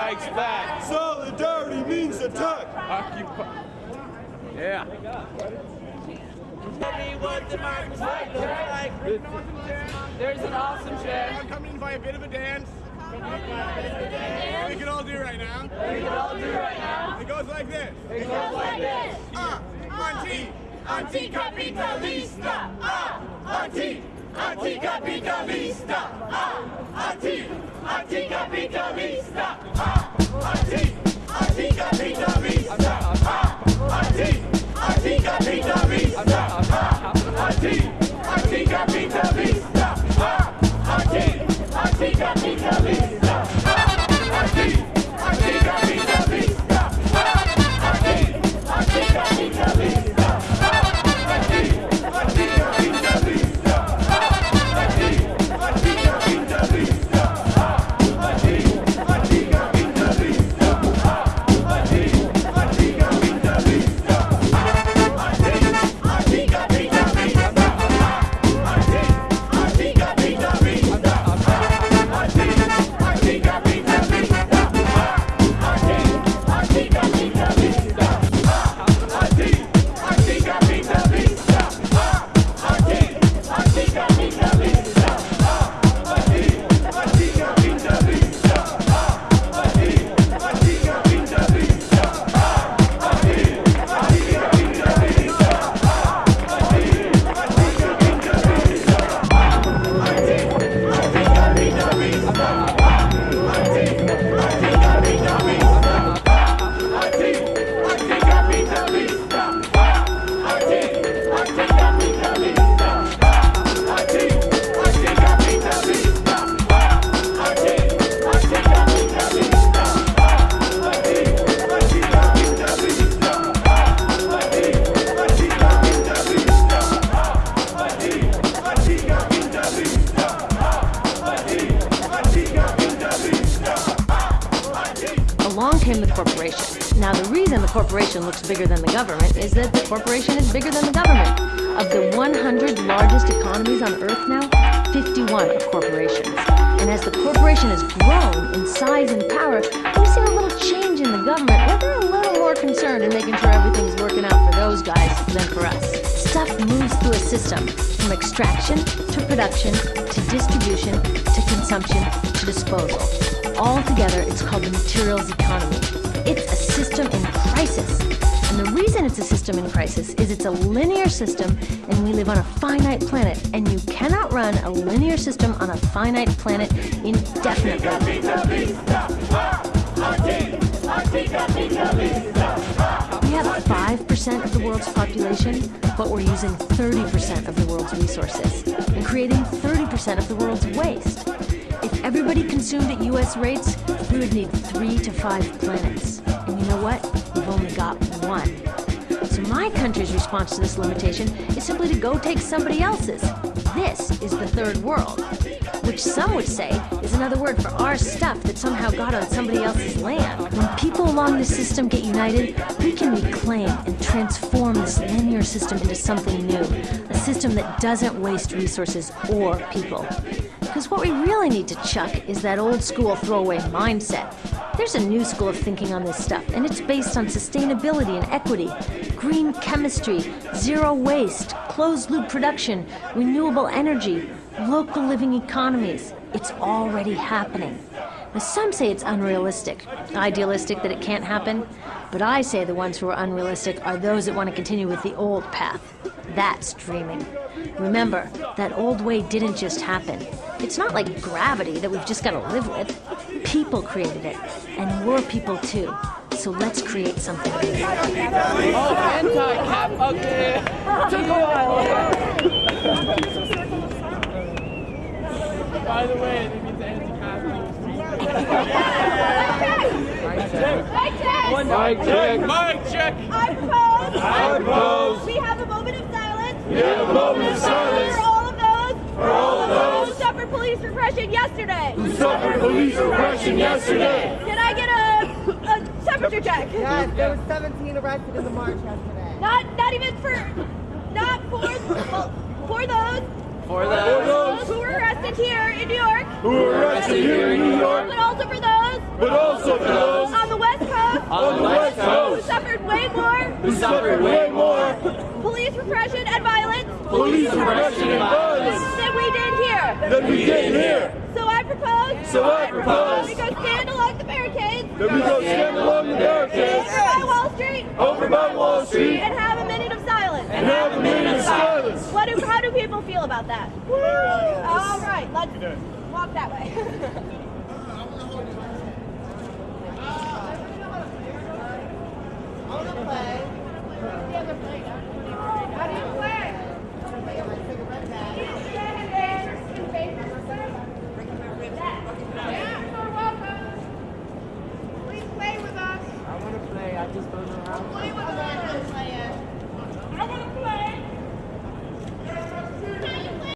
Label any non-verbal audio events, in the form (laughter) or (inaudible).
strikes back. Solidarity means attack. Occupy. Yeah. what democracy looks like. There's an awesome chair. I'm coming in by a bit of a dance. We can all do right now. We can all do right now. It goes like this. It goes like this. Ah, anti, anti-capitalista. Ah, anti, anti-capitalista. Ah, anti, anti-capitalista. Ah, anti, anti-capitalista. Along came the corporation. Now, the reason the corporation looks bigger than the government is that the corporation is bigger than the government. Of the 100 largest economies on Earth now, 51 are corporations. And as the corporation has grown in size and power, we've seen a little change in the government where they're a little more concerned in making sure everything's working out for those guys than for us. Stuff moves through a system from extraction to production to distribution to consumption to disposal. All together, it's called the materials economy. It's a system in crisis. And the reason it's a system in crisis is it's a linear system and we live on a finite planet. And you cannot run a linear system on a finite planet indefinitely. We have 5% of the world's population, but we're using 30% of the world's resources and creating 30% of the world's waste. Everybody consumed at US rates, we would need three to five planets. And you know what? We've only got one. So my country's response to this limitation is simply to go take somebody else's. This is the third world, which some would say is another word for our stuff that somehow got on somebody else's land. When people along this system get united, we can reclaim and transform this linear system into something new, a system that doesn't waste resources or people. Because what we really need to chuck is that old school throwaway mindset. There's a new school of thinking on this stuff, and it's based on sustainability and equity, green chemistry, zero waste, closed loop production, renewable energy, local living economies. It's already happening. Now, some say it's unrealistic, idealistic that it can't happen, but I say the ones who are unrealistic are those that want to continue with the old path. That's dreaming. Remember, that old way didn't just happen. It's not like gravity that we've just got to live with. People created it, and we're people too. So let's create something. Oh, anti-cap. Okay. (laughs) Took a while. By the way, it means anti-capitalist. One mic check. Mic check. I propose. I propose. We have a moment of silence. We have a moment of silence. For all of those. For all of those. Who suffered police repression yesterday. Who suffered police repression yesterday. Can I get a, a temperature check? Yes, there were 17 arrested in the march yesterday. Not, not even for, not for, well, for those. For Those who were arrested here in New York. Who were arrested here in New York. But also for those but also for those on the West Coast on the West Coast. who suffered way more who suffered way more police repression and violence police repression and violence than we did here. than we did here. So I propose So I propose we go stand along the barricades that we go stand along the barricades. over by Wall Street over by Wall Street and have a minute of silence. and have a minute of silence. What do, how do people feel about that? All right, let's walk that way. (laughs) I want to play.